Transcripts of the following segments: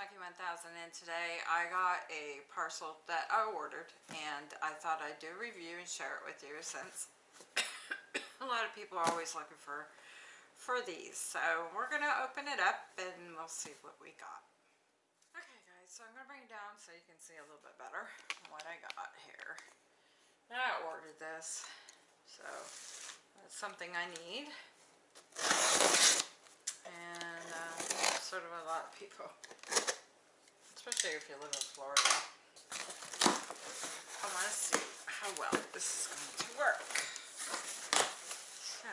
Smoky 1000 and today I got a parcel that I ordered and I thought I'd do a review and share it with you since a lot of people are always looking for for these. So we're to open it up and we'll see what we got. Okay guys, so I'm to bring it down so you can see a little bit better what I got here. I ordered this, so that's something I need. And uh, sort of a lot of people, especially if you live in Florida. I want to see how well this is going to work. So,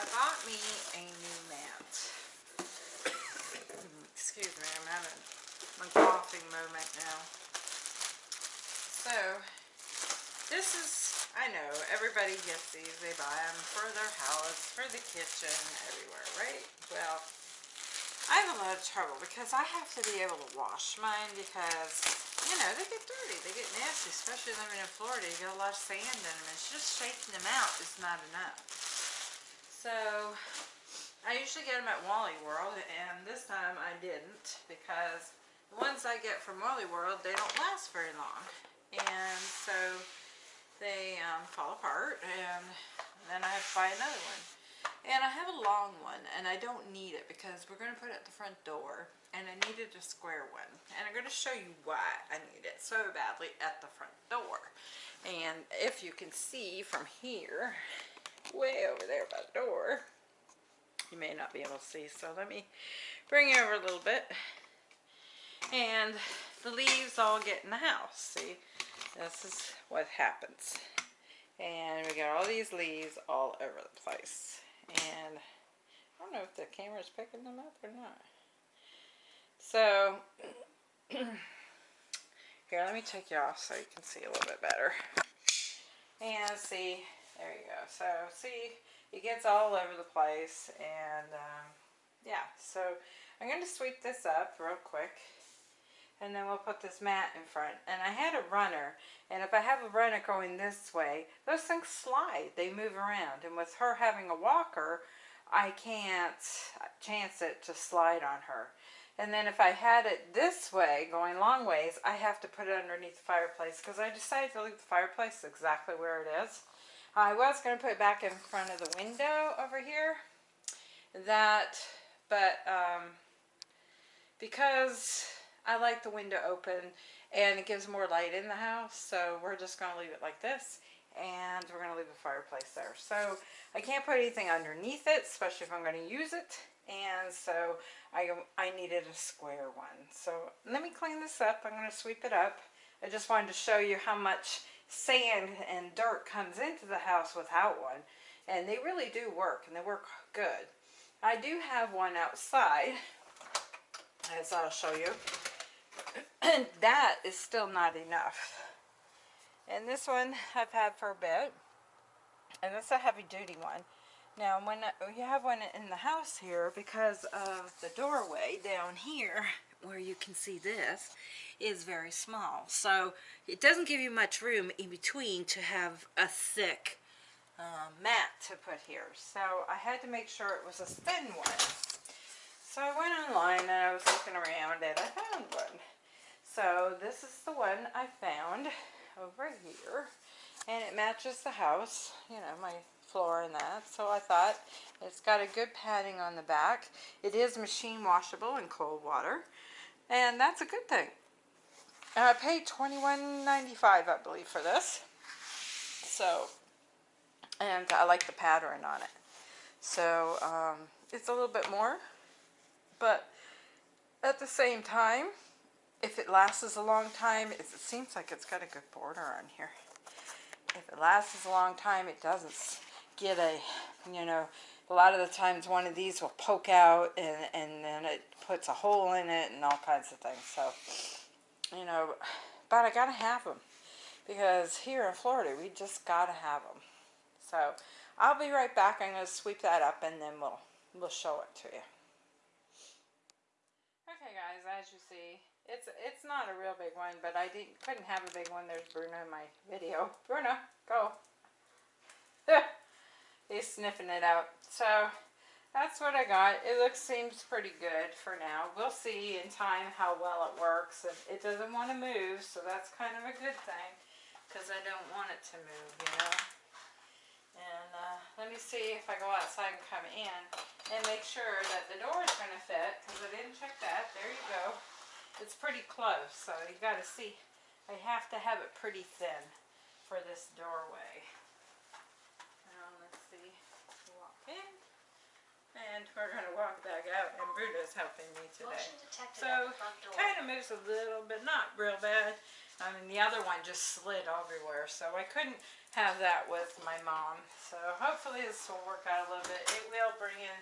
I bought me a new mat. Mm, excuse me, I'm having my coughing moment now. So, this is I know, everybody gets these, they buy them for their house, for the kitchen, everywhere, right? Well, I have a lot of trouble because I have to be able to wash mine because, you know, they get dirty, they get nasty, especially living in Florida. You get a lot of sand in them, and just shaking them out is not enough. So, I usually get them at Wally World, and this time I didn't because the ones I get from Wally World, they don't last very long. And so, they um, fall apart and then I have to buy another one. And I have a long one and I don't need it because we're going to put it at the front door and I needed a square one. And I'm going to show you why I need it so badly at the front door. And if you can see from here, way over there by the door, you may not be able to see so let me bring you over a little bit. And the leaves all get in the house, see? this is what happens. And we got all these leaves all over the place. And I don't know if the camera is picking them up or not. So, here, let me take you off so you can see a little bit better. And see, there you go. So, see, it gets all over the place. And, um, yeah, so I'm going to sweep this up real quick and then we'll put this mat in front. And I had a runner, and if I have a runner going this way, those things slide. They move around. And with her having a walker, I can't chance it to slide on her. And then if I had it this way, going long ways, I have to put it underneath the fireplace because I decided to leave the fireplace exactly where it is. I was going to put it back in front of the window over here. That, but um, because I like the window open and it gives more light in the house. So we're just going to leave it like this and we're going to leave the fireplace there. So I can't put anything underneath it, especially if I'm going to use it. And so I, I needed a square one. So let me clean this up. I'm going to sweep it up. I just wanted to show you how much sand and dirt comes into the house without one. And they really do work, and they work good. I do have one outside, as I'll show you. And that is still not enough. And this one I've had for a bit. And this is a heavy duty one. Now when you have one in the house here, because of the doorway down here, where you can see this, is very small. So it doesn't give you much room in between to have a thick uh, mat to put here. So I had to make sure it was a thin one. So I went online and I was looking around and I found one. So this is the one I found over here. And it matches the house, you know, my floor and that. So I thought it's got a good padding on the back. It is machine washable in cold water. And that's a good thing. And I paid $21.95, I believe, for this. So, and I like the pattern on it. So, um, it's a little bit more. But at the same time, if it lasts a long time, it seems like it's got a good border on here. If it lasts a long time, it doesn't get a, you know, a lot of the times one of these will poke out and, and then it puts a hole in it and all kinds of things. So, you know, but I got to have them because here in Florida, we just got to have them. So, I'll be right back. I'm going to sweep that up and then we'll, we'll show it to you. Okay guys, as you see, it's it's not a real big one, but I didn't couldn't have a big one. There's Bruno in my video. Bruno, go. He's sniffing it out. So that's what I got. It looks seems pretty good for now. We'll see in time how well it works. It, it doesn't want to move, so that's kind of a good thing because I don't want it to move, you know. And uh, let me see if I go outside and come in and make sure that the door is going to fit because I didn't check that. There you go. It's pretty close, so you got to see. I have to have it pretty thin for this doorway. Now let's see. Walk in. And we're going to walk back out, and Bruno's helping me today. So, at the front door. Kind of moves a little bit, not real bad. I mean, the other one just slid everywhere, so I couldn't have that with my mom. So hopefully this will work out a little bit. It will bring in,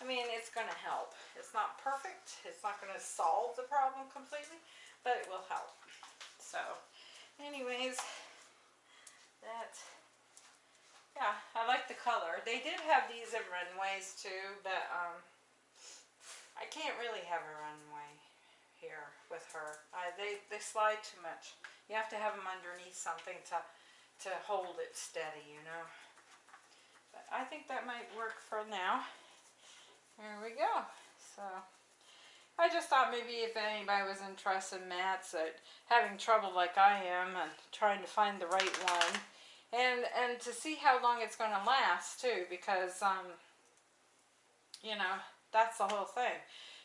I mean, it's going to help. It's not perfect. It's not going to solve the problem completely, but it will help. So, anyways, that yeah, I like the color. They did have these in runways too, but um, I can't really have a runway here with her. They they slide too much. You have to have them underneath something to to hold it steady, you know. But I think that might work for now. There we go. So. I just thought maybe if anybody was interested in mats that having trouble like I am and trying to find the right one and and to see how long it's going to last too because um you know that's the whole thing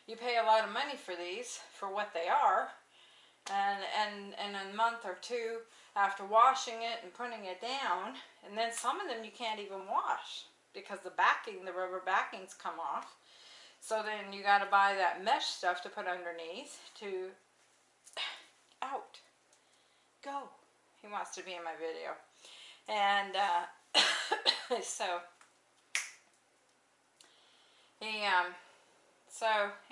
you pay a lot of money for these for what they are and and and a month or two after washing it and putting it down and then some of them you can't even wash because the backing the rubber backings come off so then you got to buy that mesh stuff to put underneath to out. Go. He wants to be in my video. And uh, so he um so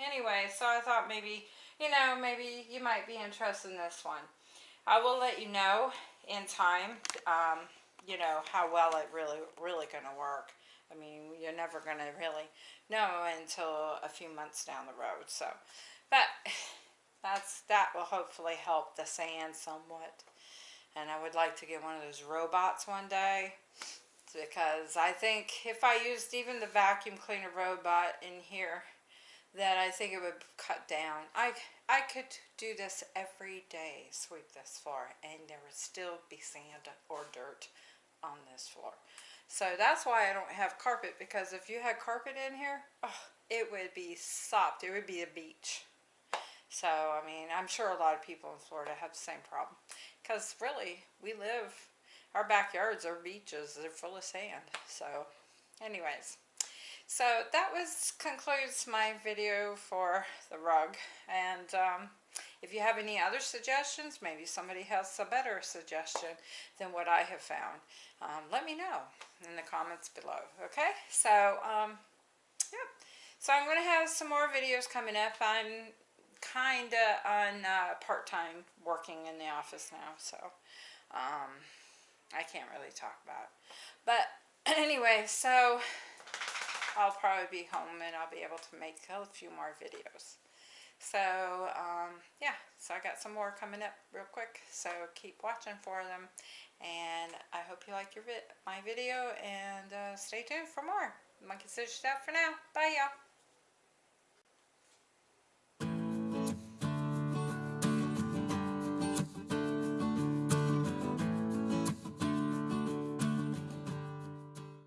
anyway so I thought maybe you know maybe you might be interested in this one. I will let you know in time um you know how well it really really gonna work I mean you're never gonna really know until a few months down the road so but that's that will hopefully help the sand somewhat and I would like to get one of those robots one day because I think if I used even the vacuum cleaner robot in here that I think it would cut down. I, I could do this every day, sweep this floor, and there would still be sand or dirt on this floor. So that's why I don't have carpet because if you had carpet in here, oh, it would be sopped. It would be a beach. So, I mean, I'm sure a lot of people in Florida have the same problem. Because really, we live, our backyards are beaches. They're full of sand. So, anyways. So, that was concludes my video for the rug. And um, if you have any other suggestions, maybe somebody has a better suggestion than what I have found, um, let me know in the comments below. Okay? So, um, yep. So I'm going to have some more videos coming up. I'm kind of on uh, part-time working in the office now, so um, I can't really talk about it. But anyway, so I'll probably be home and I'll be able to make a few more videos. So, um, yeah, so I got some more coming up real quick, so keep watching for them. And I hope you like your vi my video, and uh, stay tuned for more. Monkey Sushi Stuff for now. Bye, y'all.